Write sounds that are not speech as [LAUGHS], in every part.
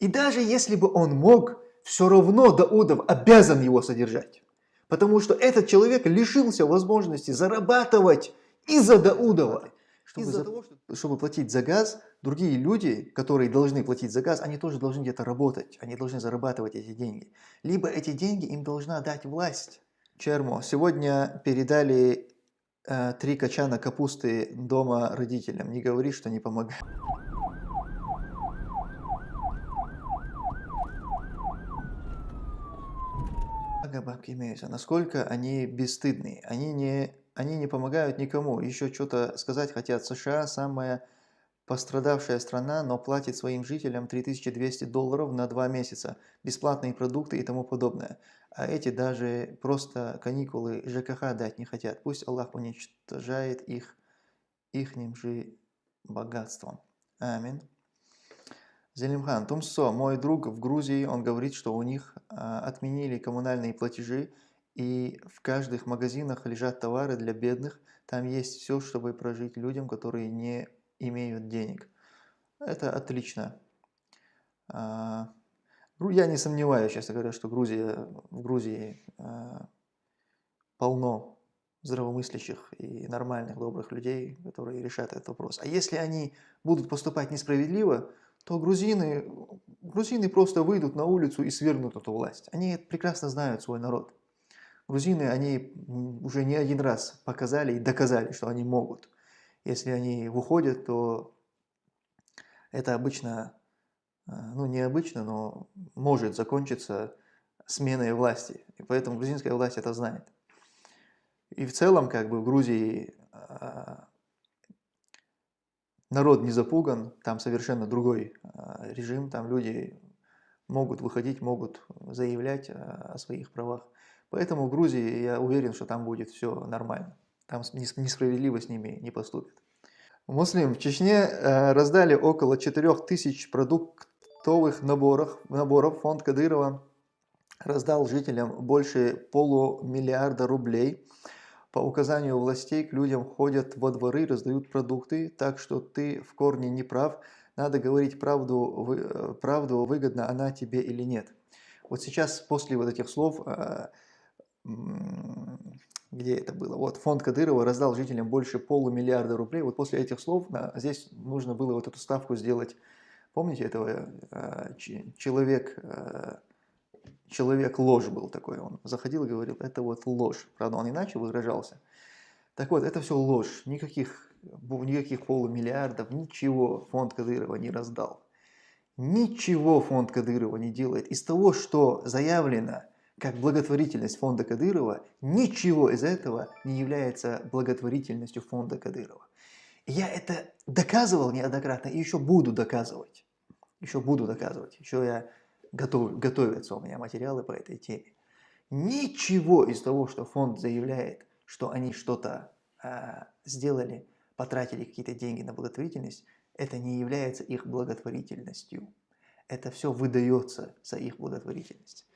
И даже если бы он мог, все равно Даудов обязан его содержать. Потому что этот человек лишился возможности зарабатывать из-за Даудова. Чтобы, из за, того, что... чтобы платить за газ, другие люди, которые должны платить за газ, они тоже должны где-то работать, они должны зарабатывать эти деньги. Либо эти деньги им должна дать власть. Чермо, сегодня передали э, три качана капусты дома родителям. Не говори, что не помогает. Бабки имеются, насколько они бесстыдны. Они не, они не помогают никому. Еще что-то сказать хотят. США самая пострадавшая страна, но платит своим жителям 3200 долларов на два месяца. Бесплатные продукты и тому подобное. А эти даже просто каникулы ЖКХ дать не хотят. Пусть Аллах уничтожает их ихним же богатством. Аминь. Зелимхан, Тумсо, мой друг в Грузии, он говорит, что у них а, отменили коммунальные платежи, и в каждых магазинах лежат товары для бедных. Там есть все, чтобы прожить людям, которые не имеют денег. Это отлично. А, я не сомневаюсь, честно говоря, что Грузия, в Грузии а, полно здравомыслящих и нормальных, добрых людей, которые решат этот вопрос. А если они будут поступать несправедливо, то грузины, грузины просто выйдут на улицу и свергнут эту власть. Они прекрасно знают свой народ. Грузины, они уже не один раз показали и доказали, что они могут. Если они выходят, то это обычно, э, ну не обычно, но может закончиться сменой власти. И поэтому грузинская власть это знает. И в целом, как бы в Грузии э, народ не запуган, там совершенно другой а, режим, там люди могут выходить, могут заявлять а, о своих правах. Поэтому в Грузии я уверен, что там будет все нормально. Там несправедливо с ними не поступит. Муслим в Чечне а, раздали около 4000 продуктовых наборов. наборов. Фонд Кадырова раздал жителям больше полумиллиарда рублей. По указанию властей к людям ходят во дворы, раздают продукты, так что ты в корне не прав. Надо говорить правду, э, правду выгодна она тебе или нет. Вот сейчас после вот этих слов, э, где это было, вот фонд Кадырова раздал жителям больше полумиллиарда рублей, вот после этих слов здесь нужно было вот эту ставку сделать. Помните этого э, человек человек ложь был такой, он заходил и говорил, это вот ложь. Правда, он иначе выражался. Так вот, это все ложь, никаких, никаких полумиллиардов, ничего фонд Кадырова не раздал. Ничего фонд Кадырова не делает. Из того, что заявлено как благотворительность фонда Кадырова, ничего из этого не является благотворительностью фонда Кадырова. Я это доказывал неоднократно и еще буду доказывать. Еще буду доказывать. Еще я готов, готовятся у меня материалы по этой теме. Ничего из того, что фонд заявляет, что они что-то э, сделали, потратили какие-то деньги на благотворительность, это не является их благотворительностью. Это все выдается за их благотворительность.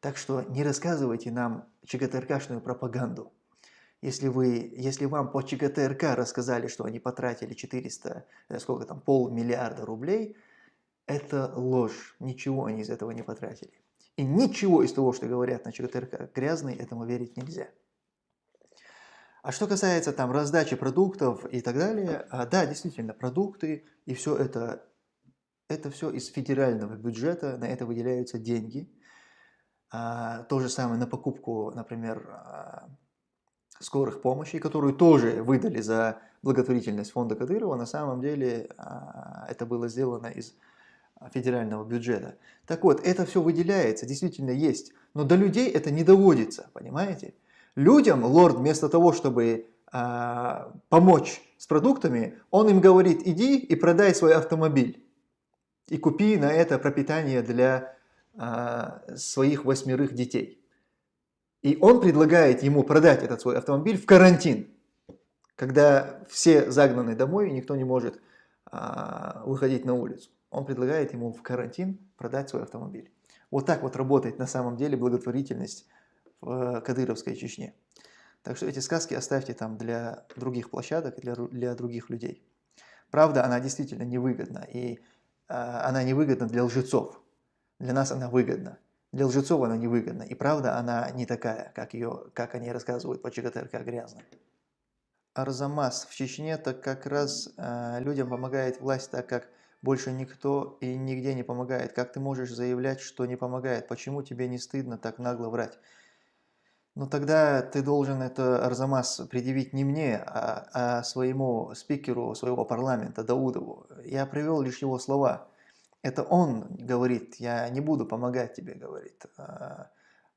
Так что не рассказывайте нам ЧГТРКшную пропаганду. Если, вы, если вам по ЧГТРК рассказали, что они потратили 400, э, сколько там, полмиллиарда рублей – это ложь. Ничего они из этого не потратили. И ничего из того, что говорят на ЧГТРК грязный, этому верить нельзя. А что касается там раздачи продуктов и так далее, а, да, действительно, продукты и все это, это все из федерального бюджета, на это выделяются деньги. А, то же самое на покупку, например, а, скорых помощи, которую тоже выдали за благотворительность фонда Кадырова, на самом деле это было сделано из федерального бюджета. Так вот, это все выделяется, действительно есть, но до людей это не доводится, понимаете? Людям лорд вместо того, чтобы э, помочь с продуктами, он им говорит, иди и продай свой автомобиль. И купи на это пропитание для э, своих восьмерых детей. И он предлагает ему продать этот свой автомобиль в карантин, когда все загнаны домой и никто не может э, выходить на улицу он предлагает ему в карантин продать свой автомобиль. Вот так вот работает на самом деле благотворительность в Кадыровской Чечне. Так что эти сказки оставьте там для других площадок для, для других людей. Правда, она действительно невыгодна. И а, она невыгодна для лжецов. Для нас она выгодна. Для лжецов она невыгодна. И правда она не такая, как, ее, как они рассказывают по ЧГТРК грязно. Арзамас в Чечне так как раз э, людям помогает власть, так как больше никто и нигде не помогает. Как ты можешь заявлять, что не помогает? Почему тебе не стыдно так нагло врать? Ну тогда ты должен это, Арзамас, предъявить не мне, а, а своему спикеру своего парламента, Даудову. Я привел лишь его слова. Это он говорит, я не буду помогать тебе, говорит а,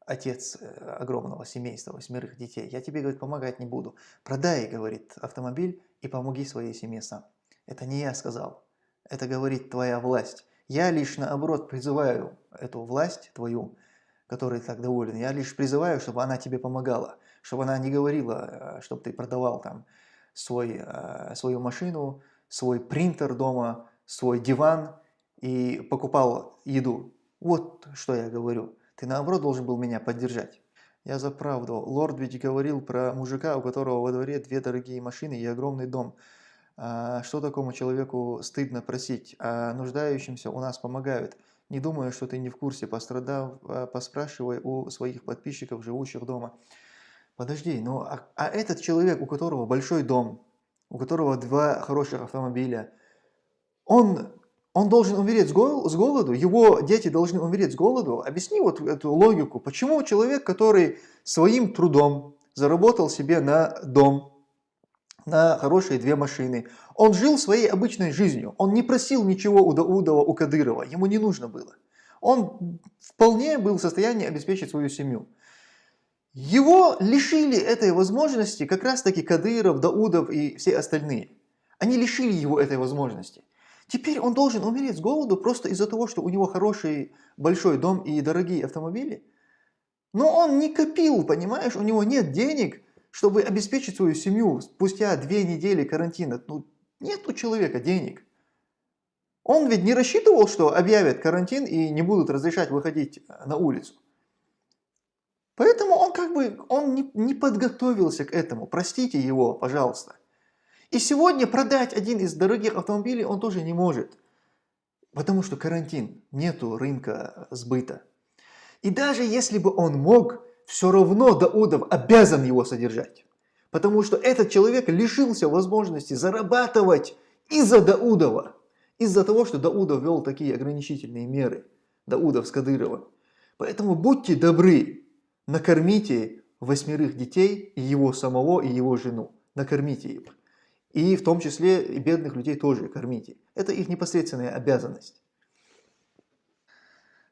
отец э, огромного семейства, восьмерых детей. Я тебе, говорит, помогать не буду. Продай, говорит, автомобиль и помоги своей семье сам. Это не я сказал. Это говорит твоя власть. Я лишь наоборот призываю эту власть твою, которой так доволен, я лишь призываю, чтобы она тебе помогала, чтобы она не говорила, э, чтобы ты продавал там свой, э, свою машину, свой принтер дома, свой диван и покупал еду. Вот что я говорю. Ты наоборот должен был меня поддержать. Я за правду. Лорд ведь говорил про мужика, у которого во дворе две дорогие машины и огромный дом. А что такому человеку стыдно просить? А нуждающимся у нас помогают. Не думаю, что ты не в курсе, пострадав, а, поспрашивай у своих подписчиков, живущих дома. Подожди, ну а, а этот человек, у которого большой дом, у которого два хороших автомобиля, он, он должен умереть с, гол, с голоду, его дети должны умереть с голоду. Объясни вот эту логику. Почему человек, который своим трудом заработал себе на дом, на хорошие две машины. Он жил своей обычной жизнью. Он не просил ничего у Даудова, у Кадырова. Ему не нужно было. Он вполне был в состоянии обеспечить свою семью. Его лишили этой возможности как раз таки Кадыров, Даудов и все остальные. Они лишили его этой возможности. Теперь он должен умереть с голоду просто из-за того, что у него хороший большой дом и дорогие автомобили. Но он не копил, понимаешь, у него нет денег чтобы обеспечить свою семью спустя две недели карантина. Ну, нет у человека денег. Он ведь не рассчитывал, что объявят карантин и не будут разрешать выходить на улицу. Поэтому он как бы он не, не подготовился к этому. Простите его, пожалуйста. И сегодня продать один из дорогих автомобилей он тоже не может. Потому что карантин, нету рынка сбыта. И даже если бы он мог, все равно Даудов обязан его содержать. Потому что этот человек лишился возможности зарабатывать из-за Даудова. Из-за того, что Даудов вел такие ограничительные меры. Даудов с Кадыровым. Поэтому будьте добры, накормите восьмерых детей, и его самого, и его жену. Накормите их. И в том числе и бедных людей тоже кормите. Это их непосредственная обязанность.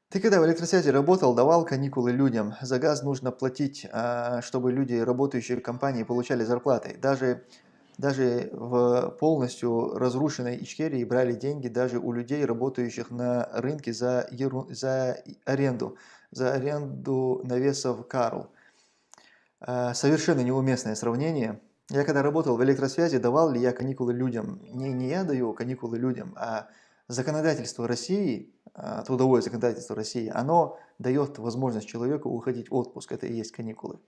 Ты когда в электросвязи работал, давал каникулы людям. За газ нужно платить, а, чтобы люди, работающие в компании, получали зарплаты. Даже, даже в полностью разрушенной Ичкерии брали деньги даже у людей, работающих на рынке за, еру, за аренду, за аренду навесов Карл. Совершенно неуместное сравнение. Я когда работал в электросвязи, давал ли я каникулы людям? Не, не я даю каникулы людям, а законодательство России, а, трудовое законодательство России, оно дает возможность человеку уходить в отпуск. Это и есть каникулы.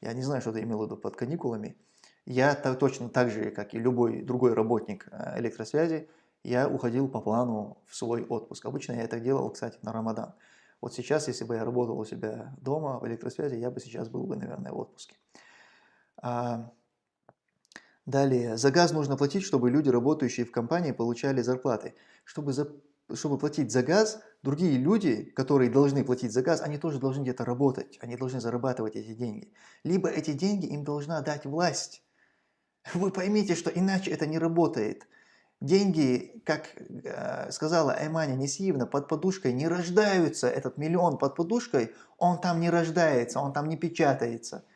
Я не знаю, что ты имел в виду под каникулами. Я точно так же, как и любой другой работник а, электросвязи, я уходил по плану в свой отпуск. Обычно я это делал, кстати, на Рамадан. Вот сейчас, если бы я работал у себя дома в электросвязи, я бы сейчас был бы, наверное, в отпуске. Далее, за газ нужно платить, чтобы люди, работающие в компании, получали зарплаты. Чтобы, за, чтобы платить за газ, другие люди, которые должны платить за газ, они тоже должны где-то работать, они должны зарабатывать эти деньги. Либо эти деньги им должна дать власть. [LAUGHS] Вы поймите, что иначе это не работает. Деньги, как э, сказала Айманя Несиевна, под подушкой не рождаются. Этот миллион под подушкой, он там не рождается, он там не печатается.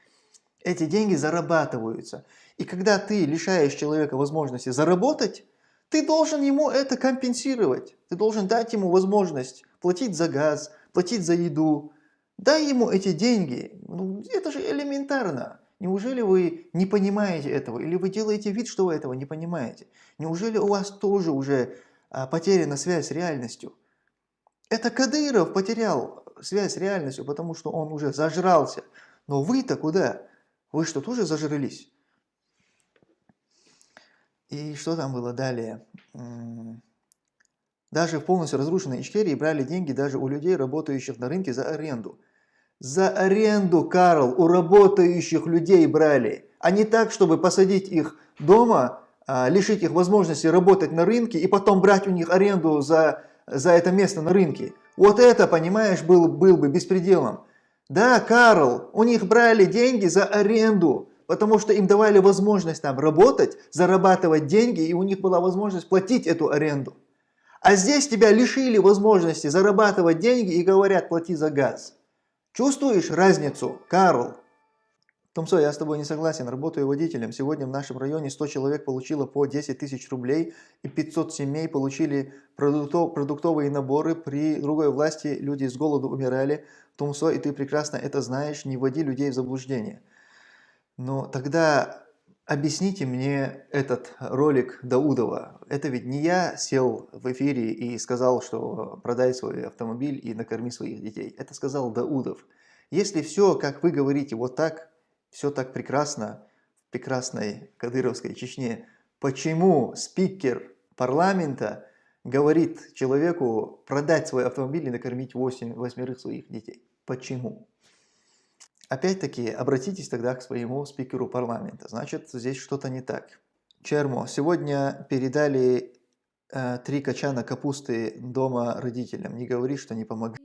Эти деньги зарабатываются. И когда ты лишаешь человека возможности заработать, ты должен ему это компенсировать. Ты должен дать ему возможность платить за газ, платить за еду. Дай ему эти деньги. Ну, это же элементарно. Неужели вы не понимаете этого? Или вы делаете вид, что вы этого не понимаете? Неужели у вас тоже уже а, потеряна связь с реальностью? Это Кадыров потерял связь с реальностью, потому что он уже зажрался. Но вы-то куда? Вы что, тоже зажрались? И что там было далее? Даже в полностью разрушенной Ичкерии брали деньги даже у людей, работающих на рынке за аренду. За аренду, Карл, у работающих людей брали. А не так, чтобы посадить их дома, а, лишить их возможности работать на рынке и потом брать у них аренду за, за это место на рынке. Вот это, понимаешь, был, был бы беспределом. Да, Карл, у них брали деньги за аренду, потому что им давали возможность там работать, зарабатывать деньги, и у них была возможность платить эту аренду. А здесь тебя лишили возможности зарабатывать деньги и говорят, плати за газ. Чувствуешь разницу, Карл? Томсо, я с тобой не согласен, работаю водителем. Сегодня в нашем районе 100 человек получило по 10 тысяч рублей и 500 семей получили продуктов, продуктовые наборы. При другой власти люди с голоду умирали. Томсо, и ты прекрасно это знаешь, не вводи людей в заблуждение. Но тогда объясните мне этот ролик Даудова. Это ведь не я сел в эфире и сказал, что продай свой автомобиль и накорми своих детей. Это сказал Даудов. Если все, как вы говорите, вот так, все так прекрасно в прекрасной Кадыровской Чечне, почему спикер парламента говорит человеку продать свой автомобиль и накормить 8, восьмерых своих детей? Почему? Опять-таки, обратитесь тогда к своему спикеру парламента. Значит, здесь что-то не так. Чермо, сегодня передали э, три качана капусты дома родителям. Не говори, что не помогли.